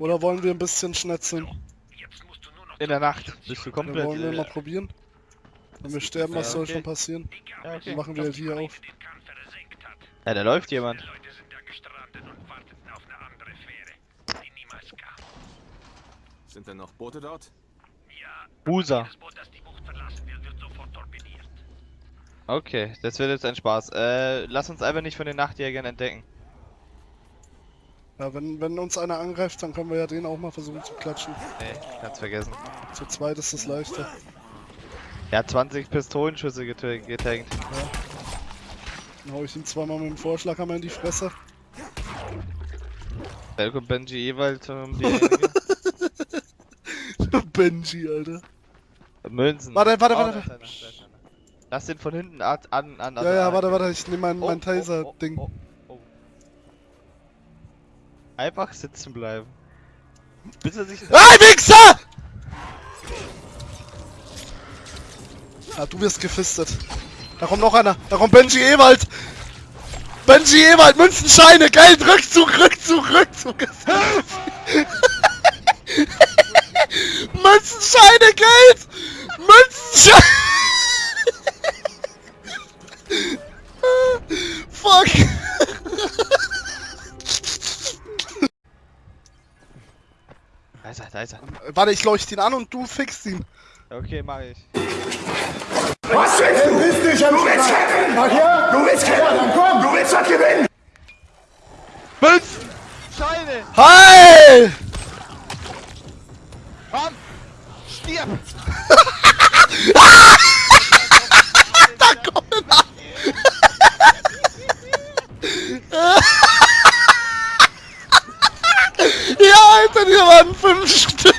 Oder wollen wir ein bisschen schnetzeln? In der Nacht bist du Dann komplett. wollen wir mal probieren. Wenn wir sterben, was Ja, soll okay. schon passieren? ja, okay. Dann machen wir halt hier auf. Ja, da läuft jemand. Sind denn noch Boote dort? Busa. Okay, das wird jetzt ein Spaß. Äh, lass uns einfach nicht von den Nachtjägern entdecken. Ja, wenn, wenn uns einer angreift, dann können wir ja den auch mal versuchen zu klatschen. Nee, kannst vergessen. Zu zweit ist es leichter. Er hat 20 Pistolenschüsse geta- getankt. Dann hau ich ihm zweimal mit dem Vorschlaghammer in die Fresse. Kommt Benji Ewald um die. Benji, Alter. Münzen. Warte, warte, Oh, warte. einer. Lass den von hinten an, an, an Ja, ja, warte, warte, ich nehme mein, Oh, mein oh, Taser-Ding. Einfach sitzen bleiben. Bis er sich. Ah, Wichser! Ah, du wirst gefistet. Da kommt noch einer. Da kommt Benji Ewald. Benji Ewald, Münzenscheine, Geld, Rückzug, Rückzug, Rückzug. Münzenscheine, Geld! Münzenscheine! Fuck! Da ist er, da ist er. Warte, ich leuchte ihn an und du fixst ihn. Okay, mach ich. Was willst du? Bist dich du willst gewinnen! Ach ja? Du willst gewinnen! Ja, dann komm! Du willst was gewinnen! Münzen! Scheine! Hi! Komm! Stirb! dann hier am 5 Stück.